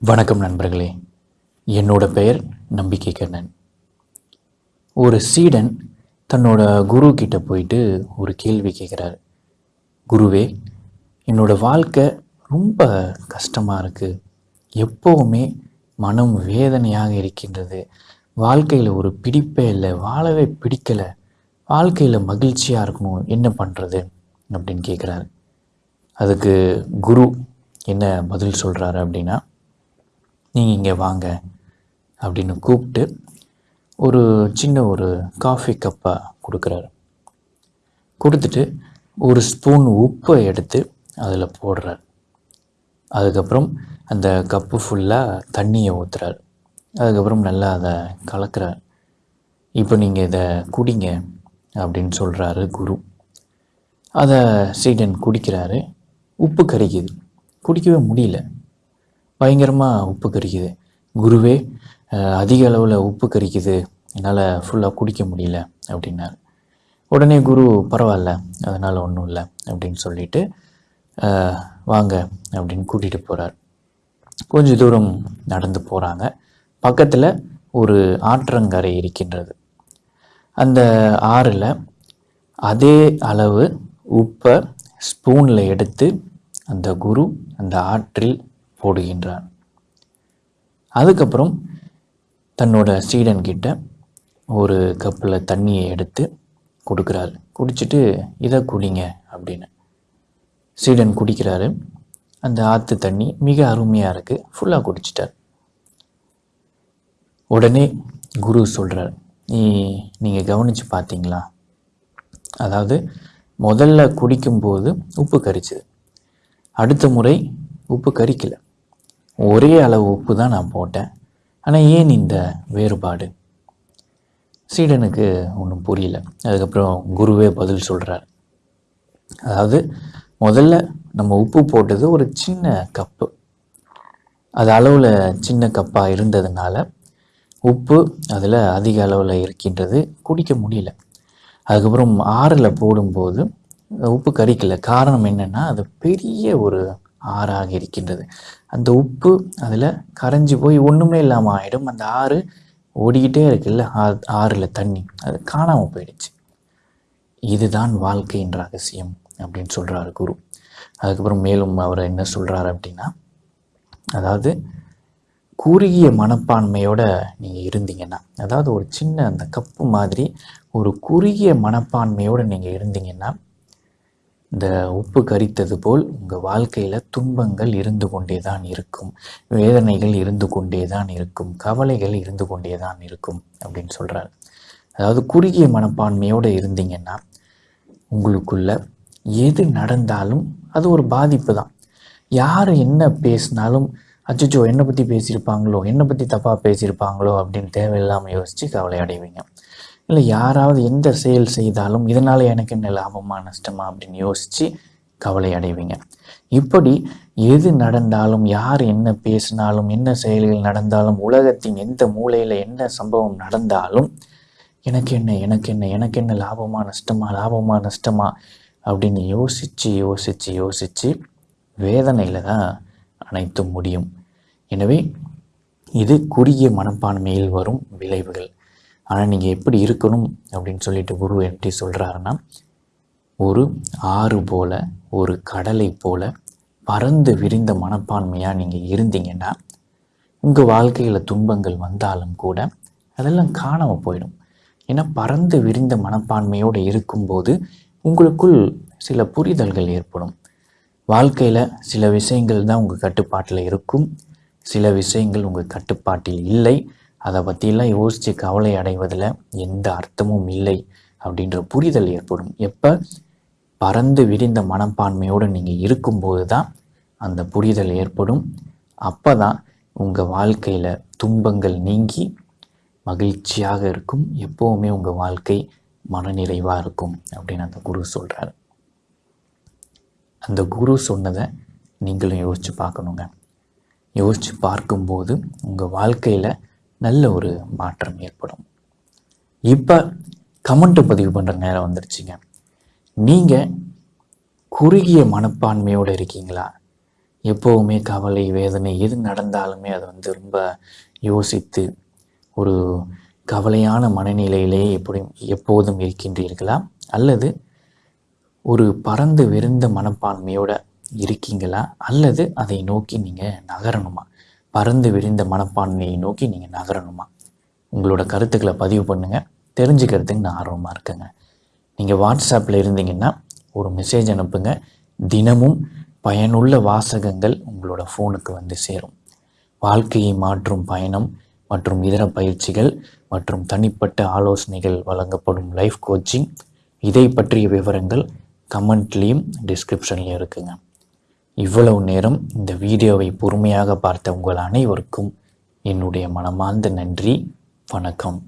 வணக்கம் நண்பர்களே. என்னோட பெயர் நம்பிக்கை கண்ணன் ஒரு சீடன் தன்னோட குரு கிட்ட போயிட்டு ஒரு கேள்வி கேட்குறாரு குருவே என்னோட வாழ்க்கை ரொம்ப கஷ்டமாக இருக்குது எப்போவுமே மனம் வேதனையாக இருக்கின்றது. வாழ்க்கையில் ஒரு பிடிப்பே இல்லை வாழவே பிடிக்கலை. வாழ்க்கையில் மகிழ்ச்சியாக இருக்கணும் என்ன பண்ணுறது அப்படின்னு கேட்குறாரு அதுக்கு குரு என்ன பதில் சொல்கிறாரு அப்படின்னா நீங்கள் இங்கே வாங்க அப்படின்னு கூப்பிட்டு ஒரு சின்ன ஒரு காஃபி கப்பை கொடுக்குறாரு. கொடுத்துட்டு ஒரு ஸ்பூன் உப்பை எடுத்து அதில் போடுறார். அதுக்கப்புறம் அந்த கப்பு ஃபுல்லாக தண்ணியை ஊற்றுறார் அதுக்கப்புறம் நல்லா அதை கலக்கிறார். இப்போ நீங்கள் இதை குடிங்க அப்படின்னு சொல்கிறாரு குரு. அதை சீடன் குடிக்கிறாரு. உப்பு கரிக்குது. குடிக்கவே முடியல. பயங்கரமாக உப்பு கரிக்குது. குருவே அதிக அளவில் உப்பு கரிக்குது. என்னால் ஃபுல்லாக குடிக்க முடியல அப்படின்னார். உடனே குரு பரவாயில்ல அதனால் ஒன்றும் இல்லை அப்படின்னு சொல்லிட்டு வாங்க அப்படின்னு கூட்டிகிட்டு போகிறார் கொஞ்சம் தூரம் நடந்து போகிறாங்க பக்கத்தில் ஒரு ஆற்றங்கரை இருக்கின்றது. அந்த ஆறில் அதே அளவு உப்பை ஸ்பூனில் எடுத்து அந்த குரு அந்த ஆற்றில் போடுகின்றார் அதுக்கப்புறம் தன்னோட சீடன் கிட்ட ஒரு கப்பில் தண்ணியை எடுத்து கொடுக்குறாரு. குடிச்சிட்டு இதை குடிங்க அப்படின்னு. சீடன் குடிக்கிறாரு. அந்த ஆற்று தண்ணி மிக அருமையாக இருக்குது ஃபுல்லாக குடிச்சிட்டார். உடனே குரு சொல்கிறார் நீ நீங்கள் கவனித்து பார்த்தீங்களா அதாவது முதல்ல குடிக்கும்போது உப்பு கரிச்சுது. அடுத்த முறை உப்பு கரிக்கலை. ஒரே அளவு உப்பு தான் நான் போட்டேன். ஆனால் ஏன் இந்த வேறுபாடு? சீடனுக்கு ஒன்றும் புரியல. அதுக்கப்புறம் குருவே பதில் சொல்கிறார் அதாவது முதல்ல நம்ம உப்பு போட்டது ஒரு சின்ன கப்பு. அது அளவில் சின்ன கப்பாக இருந்ததுனால உப்பு அதில் அதிக அளவில் இருக்கின்றது குடிக்க முடியல. அதுக்கப்புறம் ஆறில் போடும்போது உப்பு கரிக்கல. காரணம் என்னென்னா அது பெரிய ஒரு ஆறாக இருக்கின்றது அந்த உப்பு அதில் கரைஞ்சி போய் ஒன்றுமே இல்லாமல் ஆகிடும் அந்த ஆறு ஓடிக்கிட்டே இருக்குல்ல? ஆறில் தண்ணி. அது காணாமல் போயிடுச்சு. இதுதான் வாழ்க்கையின் ரகசியம் அப்படின்னு சொல்கிறாரு குரு. அதுக்கப்புறம் மேலும் அவர் என்ன சொல்கிறாரு அப்படின்னா அதாவது குறுகிய மனப்பான்மையோட நீங்கள் இருந்தீங்கன்னா அதாவது ஒரு சின்ன அந்த கப்பு மாதிரி ஒரு குறுகிய மனப்பான்மையோடு நீங்கள் இருந்தீங்கன்னா இந்த உப்பு கரித்தது போல் உங்கள் வாழ்க்கையில் துன்பங்கள் இருந்து கொண்டே தான் இருக்கும். வேதனைகள் இருந்து கொண்டே தான் இருக்கும். கவலைகள் இருந்து கொண்டே தான் இருக்கும் அப்படின்னு சொல்கிறாரு அதாவது குறுகிய மனப்பான்மையோடு இருந்தீங்கன்னா உங்களுக்குள்ள எது நடந்தாலும் அது ஒரு பாதிப்பு தான். யார் என்ன பேசினாலும் அச்சச்சோ என்னை பற்றி பேசியிருப்பாங்களோ என்னை பற்றி தப்பாக பேசியிருப்பாங்களோ அப்படின்னு தேவையில்லாமல் யோசித்து கவலை அடைவீங்க. இல்லை யாராவது எந்த செயல் செய்தாலும் இதனால் எனக்கு என்ன லாபமா நஷ்டமா அப்படின்னு யோசித்து கவலை அடைவீங்க. இப்படி எது நடந்தாலும் யார் என்ன பேசினாலும் என்ன செயல்கள் நடந்தாலும் உலகத்தின் எந்த மூலையில் என்ன சம்பவம் நடந்தாலும் எனக்கு என்ன எனக்கு என்ன எனக்கு என்ன லாபமா நஷ்டமா லாபமா நஷ்டமா அப்படின்னு யோசித்து யோசித்து யோசித்து வேதனையில் தான் அனைத்தும் முடியும். எனவே இது குறுகிய மனப்பான்மையில் வரும் விளைவுகள். ஆனால் நீங்கள் எப்படி இருக்கணும் அப்படின்னு சொல்லிட்டு குரு எப்படி சொல்கிறாருன்னா ஒரு ஆறு போல ஒரு கடலை போல பறந்து விரிந்த மனப்பான்மையாக நீங்கள் இருந்தீங்கன்னா உங்கள் வாழ்க்கையில் துன்பங்கள் வந்தாலும் கூட அதெல்லாம் காணாமல் போயிடும். ஏன்னா பறந்து விரிந்த மனப்பான்மையோடு இருக்கும்போது உங்களுக்குள் சில புரிதல்கள் ஏற்படும். வாழ்க்கையில் சில விஷயங்கள் தான் உங்கள் கட்டுப்பாட்டில் இருக்கும். சில விஷயங்கள் உங்கள் கட்டுப்பாட்டில் இல்லை. அதை பற்றிலாம் யோசித்து கவலை அடைவதில் எந்த அர்த்தமும் இல்லை அப்படின்ற புரிதல் ஏற்படும். எப்போ? பறந்து விரிந்த மனப்பான்மையோடு நீங்கள் இருக்கும்போது தான் அந்த புரிதல் ஏற்படும். அப்போ தான் உங்கள் வாழ்க்கையில் துன்பங்கள் நீங்கி மகிழ்ச்சியாக இருக்கும். எப்போவுமே உங்கள் வாழ்க்கை மனநிறைவாக இருக்கும் அப்படின்னு அந்த குரு சொல்கிறார் அந்த குரு சொன்னதை நீங்களும் யோசித்து பார்க்கணுங்க. யோசித்து பார்க்கும்போது உங்கள் வாழ்க்கையில் நல்ல ஒரு மாற்றம் ஏற்படும். இப்போ கமெண்ட் பதிவு பண்ணுற நேரம் வந்துருச்சுங்க. நீங்கள் குறுகிய மனப்பான்மையோடு இருக்கீங்களா? எப்போவுமே கவலை வேதனை எது நடந்தாலுமே அதை வந்து ரொம்ப யோசித்து ஒரு கவலையான மனநிலையிலேயே எப்படி எப்போதும் இருக்கின்றீர்களா? அல்லது ஒரு பறந்து விருந்த மனப்பான்மையோட இருக்கீங்களா? அல்லது அதை நோக்கி நீங்கள் நகரணுமா? பறந்து விரிந்த மனப்பான்மையை நோக்கி நீங்கள் நகரணுமா? உங்களோட கருத்துக்களை பதிவு பண்ணுங்கள் தெரிஞ்சுக்கிறதுக்கு நான் ஆர்வமாக இருக்கேங்க. நீங்கள் வாட்ஸ்அப்பில் இருந்தீங்கன்னா ஒரு மெசேஜ் அனுப்புங்க. தினமும் பயனுள்ள வாசகங்கள் உங்களோட ஃபோனுக்கு வந்து சேரும். வாழ்க்கையை மாற்றும் பயணம் மற்றும் இதர பயிற்சிகள் மற்றும் தனிப்பட்ட ஆலோசனைகள் வழங்கப்படும் லைஃப் கோச்சிங் இதை பற்றிய விவரங்கள் கமெண்ட்லேயும் டிஸ்கிரிப்ஷன்லேயும் இருக்குங்க. இவ்வளவு நேரம் இந்த வீடியோவை பொறுமையாக பார்த்த உங்கள் அனைவருக்கும் என்னுடைய மனமார்ந்த நன்றி. வணக்கம்.